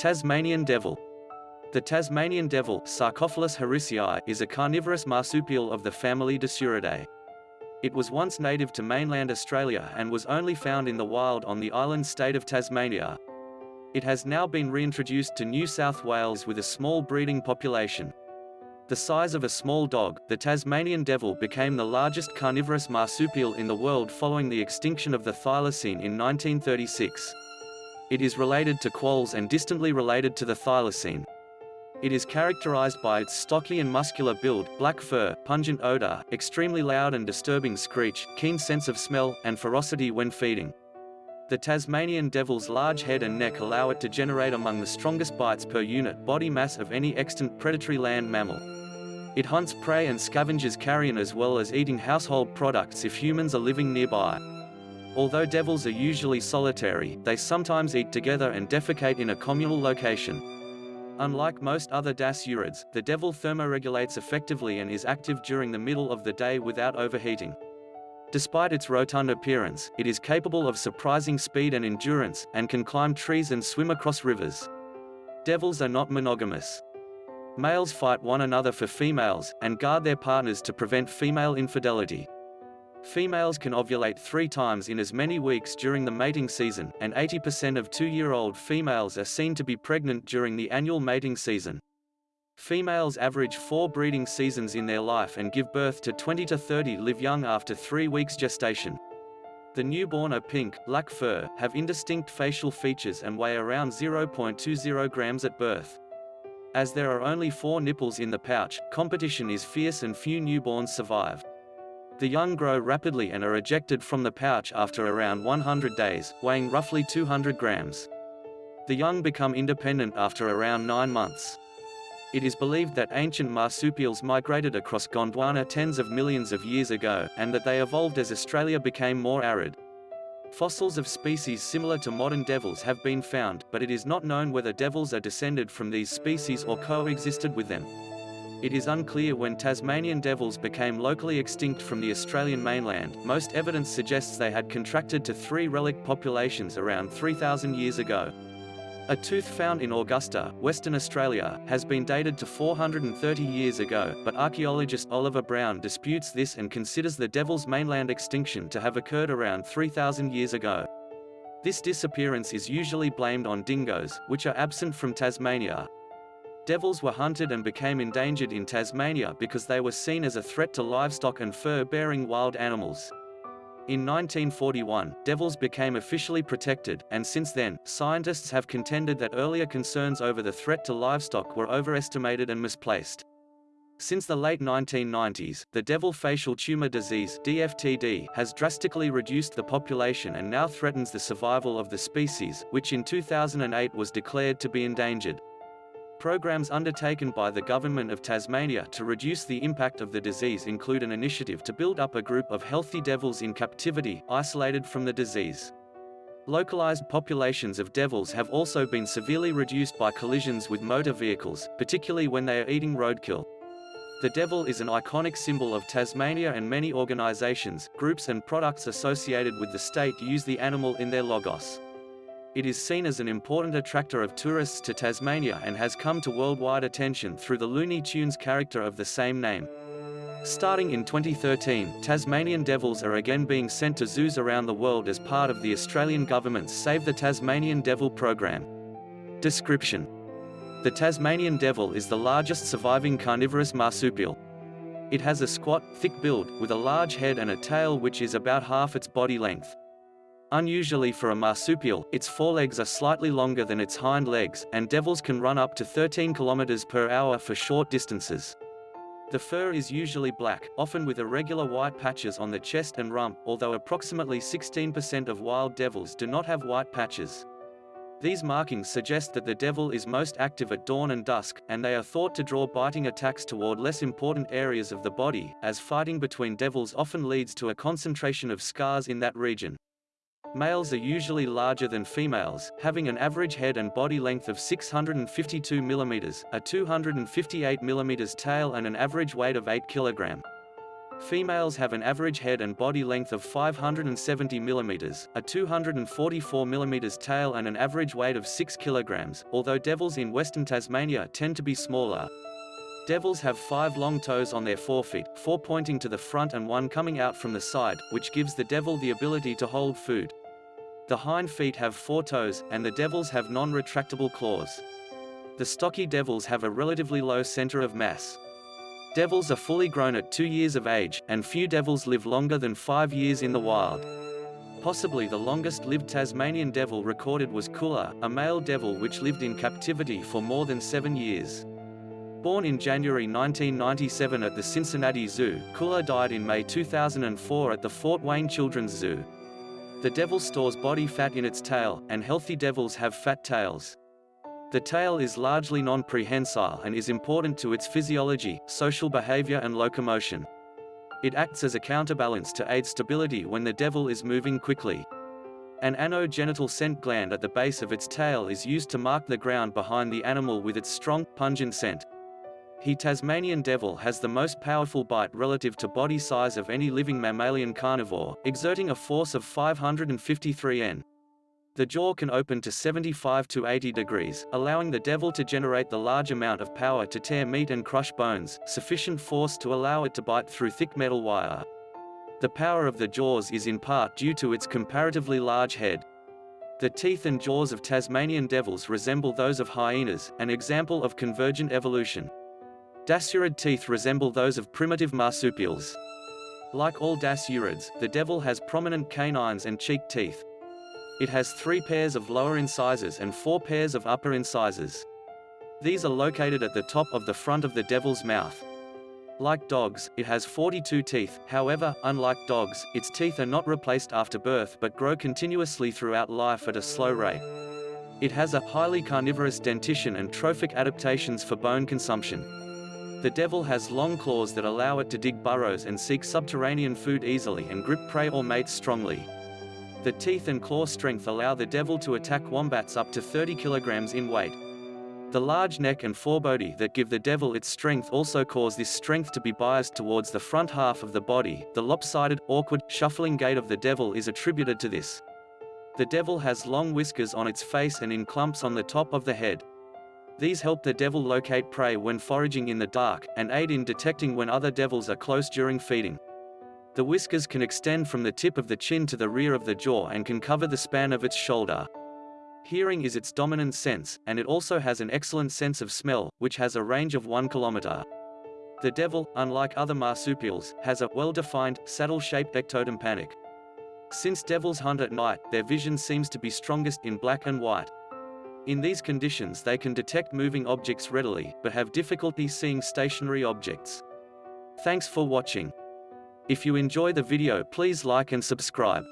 Tasmanian devil. The Tasmanian devil, Sarcophilus harrisii, is a carnivorous marsupial of the family Dasyuridae. It was once native to mainland Australia and was only found in the wild on the island state of Tasmania. It has now been reintroduced to New South Wales with a small breeding population. The size of a small dog, the Tasmanian devil became the largest carnivorous marsupial in the world following the extinction of the thylacine in 1936. It is related to quolls and distantly related to the thylacine. It is characterized by its stocky and muscular build, black fur, pungent odor, extremely loud and disturbing screech, keen sense of smell, and ferocity when feeding. The Tasmanian devil's large head and neck allow it to generate among the strongest bites per unit body mass of any extant predatory land mammal. It hunts prey and scavenges carrion as well as eating household products if humans are living nearby. Although devils are usually solitary, they sometimes eat together and defecate in a communal location. Unlike most other dasyurids, the devil thermoregulates effectively and is active during the middle of the day without overheating. Despite its rotund appearance, it is capable of surprising speed and endurance, and can climb trees and swim across rivers. Devils are not monogamous. Males fight one another for females, and guard their partners to prevent female infidelity. Females can ovulate three times in as many weeks during the mating season, and 80% of two-year-old females are seen to be pregnant during the annual mating season. Females average four breeding seasons in their life and give birth to 20 to 30 live young after three weeks gestation. The newborn are pink, black fur, have indistinct facial features and weigh around 0.20 grams at birth. As there are only four nipples in the pouch, competition is fierce and few newborns survive. The young grow rapidly and are ejected from the pouch after around 100 days, weighing roughly 200 grams. The young become independent after around 9 months. It is believed that ancient marsupials migrated across Gondwana tens of millions of years ago, and that they evolved as Australia became more arid. Fossils of species similar to modern devils have been found, but it is not known whether devils are descended from these species or coexisted with them. It is unclear when Tasmanian devils became locally extinct from the Australian mainland. Most evidence suggests they had contracted to three relic populations around 3,000 years ago. A tooth found in Augusta, Western Australia, has been dated to 430 years ago, but archaeologist Oliver Brown disputes this and considers the devil's mainland extinction to have occurred around 3,000 years ago. This disappearance is usually blamed on dingoes, which are absent from Tasmania, Devils were hunted and became endangered in Tasmania because they were seen as a threat to livestock and fur-bearing wild animals. In 1941, devils became officially protected, and since then, scientists have contended that earlier concerns over the threat to livestock were overestimated and misplaced. Since the late 1990s, the devil facial tumor disease DFTD has drastically reduced the population and now threatens the survival of the species, which in 2008 was declared to be endangered. Programs undertaken by the Government of Tasmania to reduce the impact of the disease include an initiative to build up a group of healthy devils in captivity, isolated from the disease. Localized populations of devils have also been severely reduced by collisions with motor vehicles, particularly when they are eating roadkill. The devil is an iconic symbol of Tasmania and many organizations, groups and products associated with the state use the animal in their logos. It is seen as an important attractor of tourists to Tasmania and has come to worldwide attention through the Looney Tunes character of the same name. Starting in 2013, Tasmanian devils are again being sent to zoos around the world as part of the Australian government's Save the Tasmanian Devil program. Description The Tasmanian devil is the largest surviving carnivorous marsupial. It has a squat, thick build, with a large head and a tail which is about half its body length. Unusually for a marsupial, its forelegs are slightly longer than its hind legs, and devils can run up to 13 km per hour for short distances. The fur is usually black, often with irregular white patches on the chest and rump, although approximately 16% of wild devils do not have white patches. These markings suggest that the devil is most active at dawn and dusk, and they are thought to draw biting attacks toward less important areas of the body, as fighting between devils often leads to a concentration of scars in that region. Males are usually larger than females, having an average head and body length of 652 mm, a 258 mm tail and an average weight of 8 kg. Females have an average head and body length of 570 mm, a 244 mm tail and an average weight of 6 kg, although devils in western Tasmania tend to be smaller. Devils have five long toes on their forefeet, four pointing to the front and one coming out from the side, which gives the devil the ability to hold food. The hind feet have four toes, and the devils have non-retractable claws. The stocky devils have a relatively low center of mass. Devils are fully grown at two years of age, and few devils live longer than five years in the wild. Possibly the longest-lived Tasmanian devil recorded was Coolah, a male devil which lived in captivity for more than seven years. Born in January 1997 at the Cincinnati Zoo, Coolah died in May 2004 at the Fort Wayne Children's Zoo. The devil stores body fat in its tail, and healthy devils have fat tails. The tail is largely non-prehensile and is important to its physiology, social behavior and locomotion. It acts as a counterbalance to aid stability when the devil is moving quickly. An anogenital scent gland at the base of its tail is used to mark the ground behind the animal with its strong, pungent scent. He Tasmanian devil has the most powerful bite relative to body size of any living mammalian carnivore, exerting a force of 553 N. The jaw can open to 75 to 80 degrees, allowing the devil to generate the large amount of power to tear meat and crush bones, sufficient force to allow it to bite through thick metal wire. The power of the jaws is in part due to its comparatively large head. The teeth and jaws of Tasmanian devils resemble those of hyenas, an example of convergent evolution. Dasyurid teeth resemble those of primitive marsupials. Like all dasyurids, the devil has prominent canines and cheek teeth. It has three pairs of lower incisors and four pairs of upper incisors. These are located at the top of the front of the devil's mouth. Like dogs, it has 42 teeth, however, unlike dogs, its teeth are not replaced after birth but grow continuously throughout life at a slow rate. It has a highly carnivorous dentition and trophic adaptations for bone consumption. The devil has long claws that allow it to dig burrows and seek subterranean food easily and grip prey or mates strongly. The teeth and claw strength allow the devil to attack wombats up to 30 kilograms in weight. The large neck and forebody that give the devil its strength also cause this strength to be biased towards the front half of the body. The lopsided, awkward, shuffling gait of the devil is attributed to this. The devil has long whiskers on its face and in clumps on the top of the head. These help the devil locate prey when foraging in the dark, and aid in detecting when other devils are close during feeding. The whiskers can extend from the tip of the chin to the rear of the jaw and can cover the span of its shoulder. Hearing is its dominant sense, and it also has an excellent sense of smell, which has a range of 1 kilometer. The devil, unlike other marsupials, has a well-defined, saddle-shaped ectotympanic. Since devils hunt at night, their vision seems to be strongest in black and white. In these conditions they can detect moving objects readily, but have difficulty seeing stationary objects. Thanks for watching. If you enjoy the video please like and subscribe.